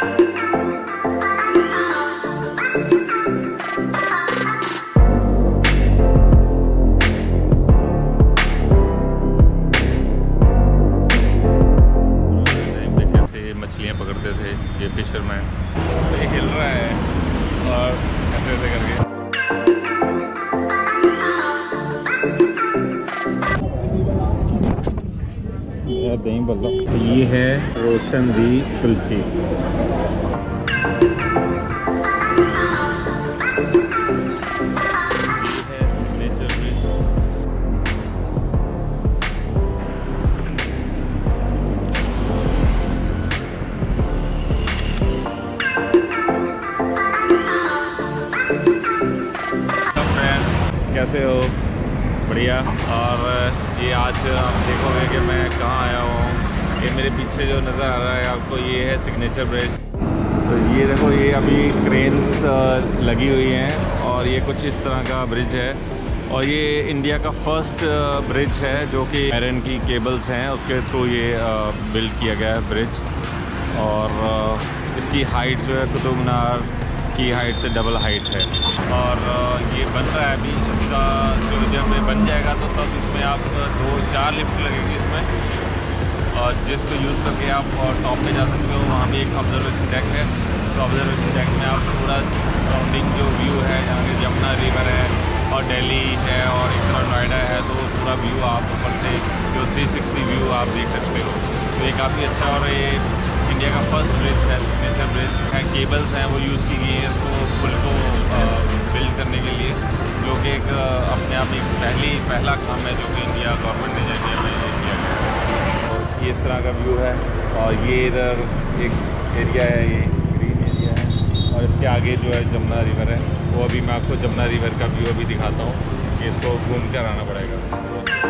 Time दही बल्ला। ये है रोशन दी कुल्फी। कैसे हो? बढ़िया। और ये आज आप देखोगे कि मैं कहाँ आया हुआ हूँ। ये मेरे पीछे जो नज़र आ रहा है आपको, ये है सिग्नेचर ब्रिज तो ये देखो, ये अभी क्रेन्स लगी हुई हैं और ये कुछ इस तरह का ब्रिज है। और ये इंडिया का फ़र्स्ट ब्रिज है जो कि आयरन की केबल्स हैं। उसके थ्रू ये बिल्ड किया गया है ब्रिज और इसकी हाइट जो है कुतुब मीनार की हाइट से डबल हाइट है। और ये बन रहा है अभी इसका जो जब ये बन जाएगा तो तब इसमें आप दो, चार लिफ्ट लगेंगे इसमें। और जिसको यूज़ करके आप टॉप पे जा सकते हो, वहाँ भी एक ऑब्जर्वेशन डेक है। तो ऑब्जर्वेशन डेक में आप पूरा सराउंडिंग जो व्यू है, यहाँ के यमुना रिवर है और दिल्ली है और एक तरह नोएडा है तो पूरा व्यू आप ऊपर से जो 360 व्यू आप देख सकते हो। तो ये काफ़ी अच्छा और ये इंडिया का फ़र्स्ट ब्रिज है। ब्रिज है केबल्स हैं, वो यूज़ की गई है इसको पुल को बिल्ड करने के लिए, जो कि एक अपने आप एक पहली, पहला काम है जो कि इंडिया गवर्नमेंट ने इंडिया में किया ये इस तरह का व्यू है, और ये इधर एक एरिया है, ये ग्रीन एरिया है, और इसके आगे जो है जमुना रिवर है, वो अभी मैं आपको जमुना रिवर का व्यू अभी दिखाता हूँ इसको घूम कर आना पड़ेगा।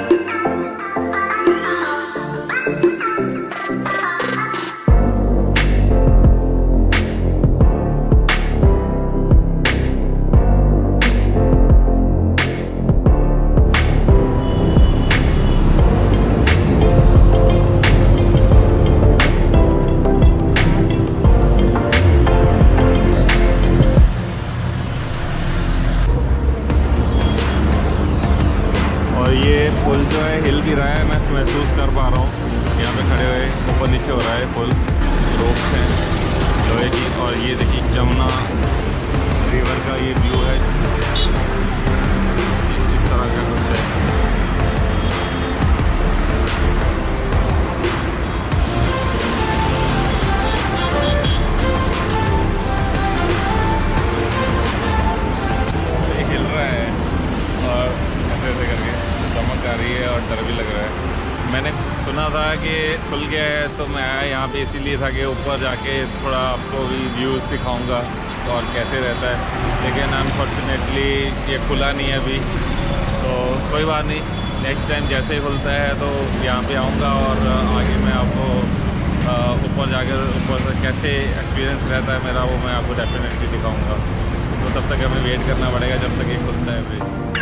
रिवर का ये व्यू है। सुना था कि खुल गया है तो मैं आया यहाँ पे इसीलिए था कि ऊपर जाके थोड़ा आपको भी व्यूज़ दिखाऊँगा तो और कैसे रहता है। लेकिन अनफॉर्चुनेटली ये खुला नहीं है अभी। तो कोई बात नहीं नेक्स्ट टाइम जैसे ही खुलता है तो यहाँ पे आऊँगा और आगे मैं आपको ऊपर जाकर, ऊपर से कैसे एक्सपीरियंस रहता है मेरा वो मैं आपको डेफिनेटली दिखाऊँगा। तो तब तक हमें वेट करना पड़ेगा जब तक ये खुलता है ब्रिज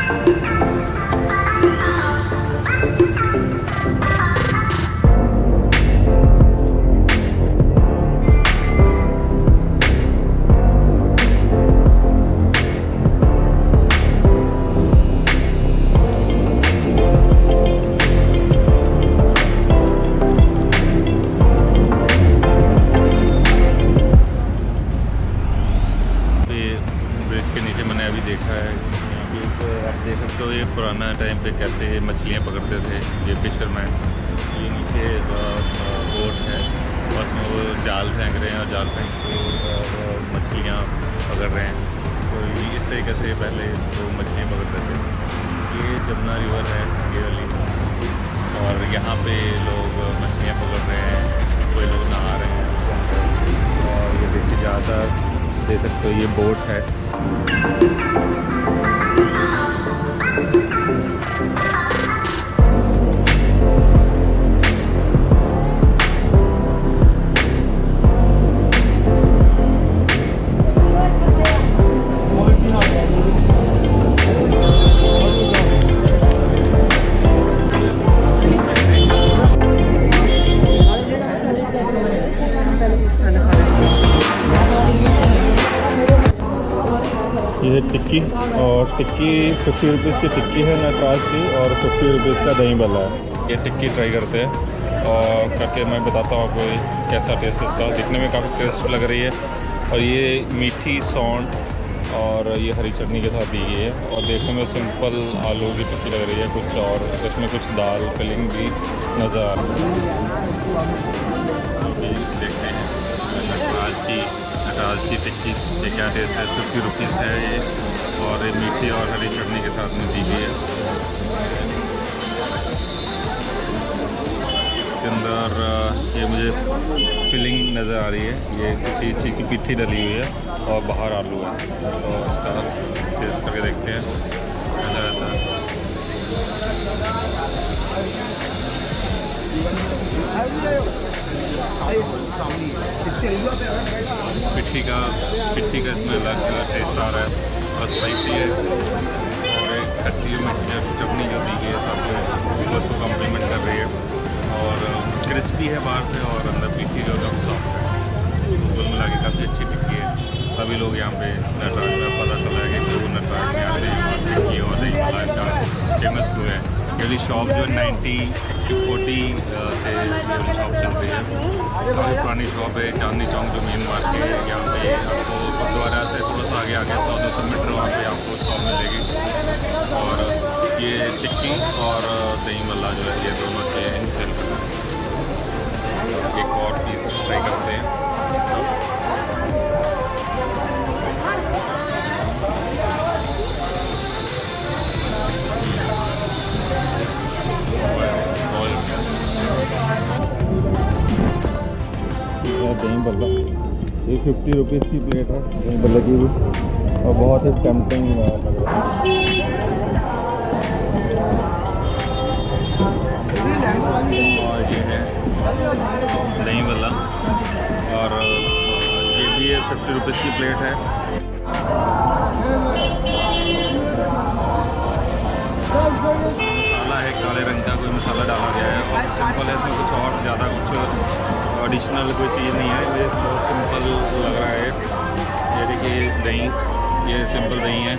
रिवर है ये वाली और यहाँ पे लोग मछलियाँ पकड़ रहे हैं, कोई लोग नहा रहे हैं। और ये देखिए ज़्यादा दे सकते हो ये बोट है। टिक्की, फिफ्टी रुपीज़ की टिक्की है नटराज की और फिफ्टी रुपीज़ का दही भल्ला है। ये टिक्की ट्राई करते हैं और करके मैं बताता हूँ आपको कैसा टेस्ट इसका। दिखने में काफ़ी टेस्ट लग रही है और ये मीठी सौंठ और ये हरी चटनी के साथ दी है और देखने में सिंपल आलू की टिक्की लग रही है, कुछ और इसमें कुछ दाल फिलिंग भी नज़र आ रही है। देखते हैं, नटराज की नटराज की टिक्की क्या टेस्ट है फिफ्टी रुपीज़ है ये। ये मीठी और हरी चटनी के साथ में दी गई है। इसके अंदर ये मुझे फिलिंग नज़र आ रही है। ये किसी चीज़ की पिट्ठी डली हुई है और बाहर आलू है। तो इसका टेस्ट करके देखते हैं। कैसा है। पिट्ठी का पिट्ठी का इसमें अलग टेस्ट आ रहा है। और स्पाइसी है और एक खट्टी जो चटनी जो दी गई है साथ में वो उसको कम्प्लीमेंट कर रही है। और क्रिस्पी है बाहर से और अंदर पीठी जो कम सॉफ्ट है। कुल मिला के काफ़ी अच्छी टिक्की है। सभी लोग यहाँ पे नटराज का पता चला है कि जो नटराज में आते हैं और टिक्की और फ़ेमस टू है। वाली शॉप जो नाइन्टी फोर्टी से ये वाली शॉप चलती है। काफ़ी पुरानी शॉप है, चांदनी चौक जो मेन मार्केट है यहाँ पे। आपको गुरुद्वारा से थोड़ा सा आगे आगे सौ दो सौ मीटर वहाँ पे आपको शॉप मिलेगी। और ये टिक्की और दही मल्ला जो है, ये दोनों चीज़ें सेल कर रहे हैं एक और पीस ट्राई करते हैं। फिफ्टी रुपीज़ की प्लेट है। यहीं पर लगी हुई। और बहुत ही रहा है। और ये है दही वाला। और ये भी है फिफ्टी रुपीज़ की प्लेट है। मसाला डाला गया है और सिंपल है, इसमें कुछ और ज़्यादा कुछ एडिशनल कोई चीज़ नहीं है, ये बहुत सिंपल लग रहा है। ये देखिए दही, ये सिंपल दही है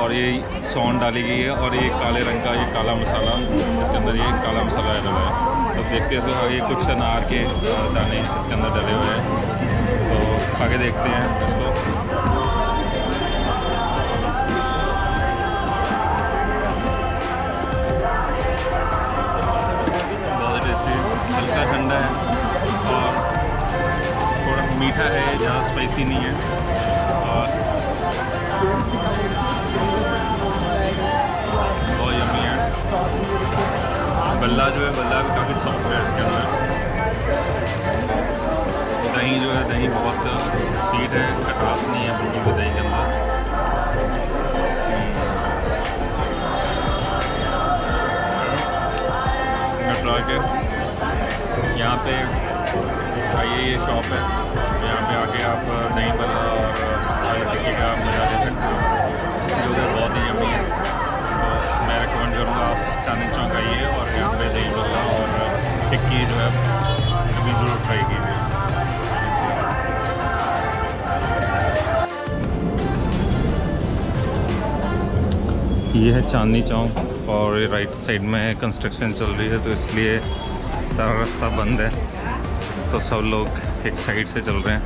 और ये सौंड डाली गई है और ये काले रंग का ये काला मसाला, इसके अंदर ये काला मसाला डला है। तो देखते हैं इसको ये कुछ अनार के दाने इसके अंदर डले हुए हैं। तो खा के देखते हैं। मीठा है, ज़्यादा स्पाइसी नहीं है। और बहुत यमी है। बल्ला जो है, बल्ला भी काफ़ी सॉफ्ट है इसके अंदर। दही जो है, दही बहुत स्वीट है, खटास नहीं है बिल्कुल भी दही के अंदर। के यहाँ पे आइए, ये शॉप है। टिक्की जो है कभी ज़रूर ट्राई कीजिए ये है चांदनी चौक और ये राइट साइड में कंस्ट्रक्शन चल रही है तो इसलिए सारा रास्ता बंद है। तो सब लोग एक साइड से चल रहे हैं।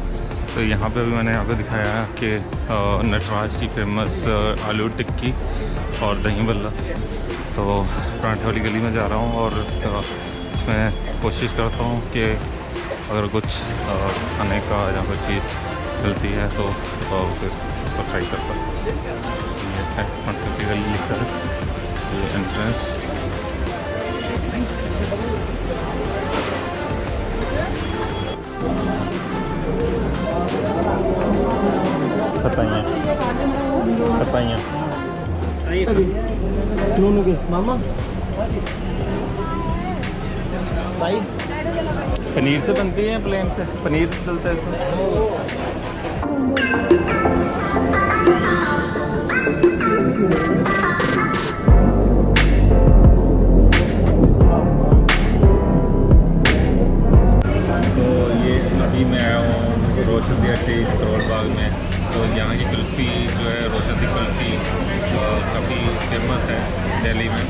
तो यहाँ पे भी मैंने आपको दिखाया कि नटराज की फ़ेमस आलू टिक्की और दही बल्ला। तो पराठे वाली गली में जा रहा हूँ और इसमें कोशिश करता हूँ कि अगर कुछ खाने का या कोई चीज़ मिलती है तो उसको ट्राई करता हूँ ये है ये एंट्रेंस. मामा भाई। पनीर से बनती है या प्लेन से? पनीर से डलता है इसमें? तो ये अभी मैं आया हूँ रोशनी हट्टी करोल बाग में। तो यहाँ की कुल्फ़ी जो है रोशन की कुल्फ़ी काफ़ी फ़ेमस है दिल्ली में।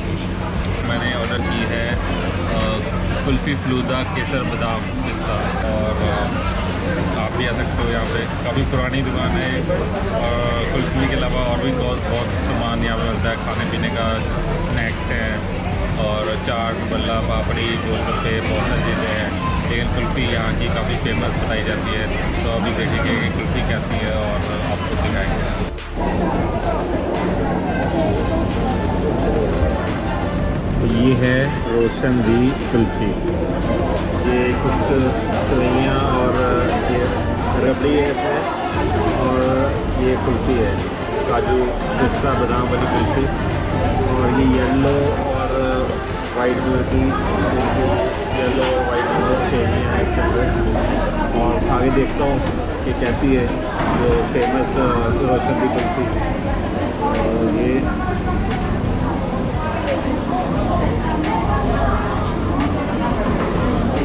मैंने ऑर्डर की है कुल्फ़ी फलूदा केसर बादाम पिस्ता। और आप भी आ सकते हो यहाँ पे। काफ़ी पुरानी दुकान है। और कुल्फ़ी के अलावा और भी बहुत बहुत सामान यहाँ पे मिलता है। खाने पीने का स्नैक्स हैं और चाट बल्ला पापड़ी, गोलगप्पे, बहुत सारी चीज़ें हैं। लेकिन कुल्फ़ी यहाँ की काफ़ी फ़ेमस बताई जाती है। तो अभी देखेंगे कि कुल्फ़ी कैसी है और आपको दिखाएँगे। ये है रोशन दी कुल्फ़ी। ये कुछ सवैयाँ और ये रबड़ी है इसमें और ये कुल्फ़ी है। काजू पिस्ता, बादाम वाली कुल्फ़ी। और ये येलो और वाइट कलर की येलो और वाइट कलर सेवियाँ हैं इसके अंदर। और आगे देखता हूँ कि कैसी है जो फ़ेमस रोशन दी कुल्फ़ी। और ये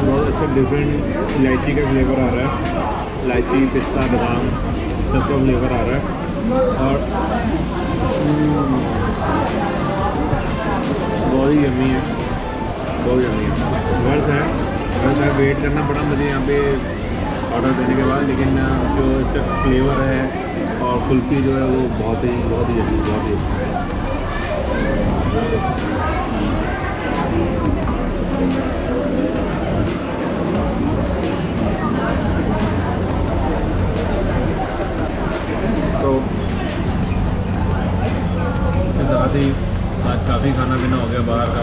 बहुत अच्छा डिफरेंट इलायची का फ्लेवर आ रहा है। इलायची पिस्ता बादाम सबका फ्लेवर आ रहा है। और हम्म, बहुत ही यमी है। बहुत यमी है। वर्थ है। वर्थ है। वेट करना पड़ा मुझे यहाँ पे ऑर्डर देने के बाद लेकिन जो इसका फ्लेवर है और कुल्फ़ी जो है वो बहुत ही बहुत ही बहुत ही अच्छा है। साथ ही आज काफ़ी खाना पीना हो गया बाहर का।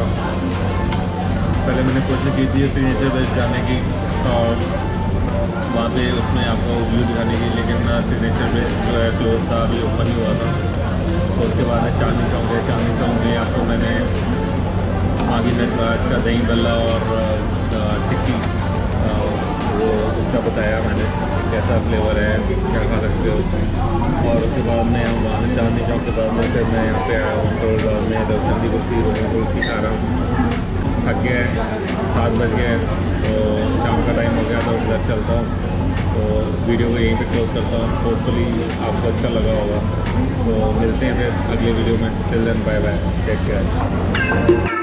पहले मैंने कोशिश की थी सिग्नेचर बेस्ट जाने की और वहाँ पे उसमें आपको व्यू दिखाने की, लेकिन सिग्नेचर बेस्ट जो है क्लोज था, अभी ओपन ही हुआ था। तो उसके बाद चांदनी चौक। गए चांदनी चौक में आपको मैंने आगे नटराज का दही बल्ला और टिक्की वो उसका बताया मैंने कैसा फ्लेवर है, क्या खा सकते हो। और उसके बाद में हम वहाँ चांदनी चौक के बाद में फिर मैं यहाँ पे आया हूँ तो में रोशन की कुल्फी रोशन कुल्फी खा रहा हूँ। थक गया है, सात बज गए तो शाम का टाइम हो गया तो घर चलता हूँ। तो वीडियो को यहीं पे क्लोज करता हूँ। होपफुली आपको अच्छा लगा होगा। तो मिलते हैं फिर अगले वीडियो में। Till then bye bye take care